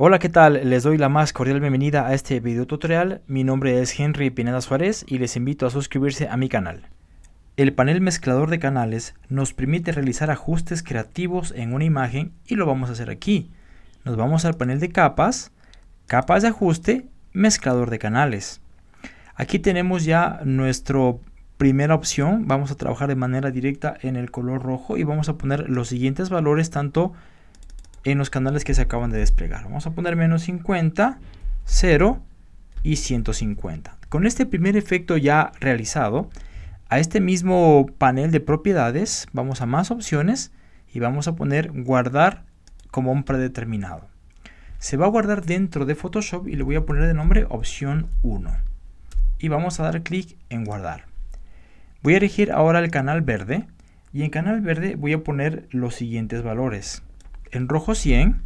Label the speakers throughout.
Speaker 1: Hola, ¿qué tal? Les doy la más cordial bienvenida a este video tutorial. Mi nombre es Henry Pineda Suárez y les invito a suscribirse a mi canal. El panel mezclador de canales nos permite realizar ajustes creativos en una imagen y lo vamos a hacer aquí. Nos vamos al panel de capas, capas de ajuste, mezclador de canales. Aquí tenemos ya nuestra primera opción. Vamos a trabajar de manera directa en el color rojo y vamos a poner los siguientes valores tanto los canales que se acaban de desplegar. Vamos a poner menos 50, 0 y 150. Con este primer efecto ya realizado, a este mismo panel de propiedades vamos a más opciones y vamos a poner guardar como un predeterminado. Se va a guardar dentro de Photoshop y le voy a poner de nombre opción 1. Y vamos a dar clic en guardar. Voy a elegir ahora el canal verde y en canal verde voy a poner los siguientes valores en rojo 100,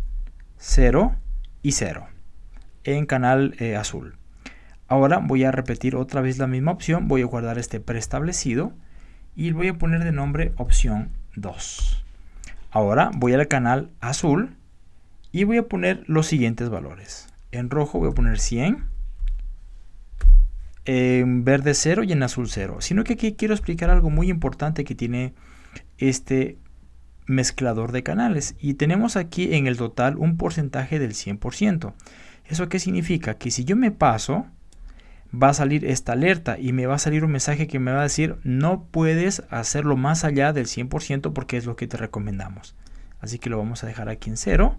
Speaker 1: 0 y 0 en canal eh, azul. Ahora voy a repetir otra vez la misma opción, voy a guardar este preestablecido y voy a poner de nombre opción 2. Ahora voy al canal azul y voy a poner los siguientes valores. En rojo voy a poner 100, en verde 0 y en azul 0. Sino que aquí quiero explicar algo muy importante que tiene este mezclador de canales y tenemos aquí en el total un porcentaje del 100%. ¿Eso qué significa? Que si yo me paso, va a salir esta alerta y me va a salir un mensaje que me va a decir no puedes hacerlo más allá del 100% porque es lo que te recomendamos. Así que lo vamos a dejar aquí en 0.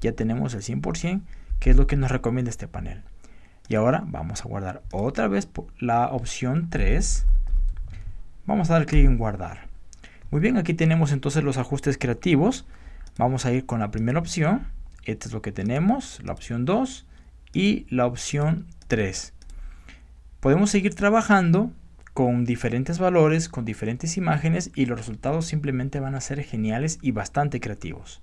Speaker 1: Ya tenemos el 100% que es lo que nos recomienda este panel. Y ahora vamos a guardar otra vez la opción 3. Vamos a dar clic en guardar. Muy bien, aquí tenemos entonces los ajustes creativos. Vamos a ir con la primera opción. Esto es lo que tenemos, la opción 2 y la opción 3. Podemos seguir trabajando con diferentes valores, con diferentes imágenes y los resultados simplemente van a ser geniales y bastante creativos.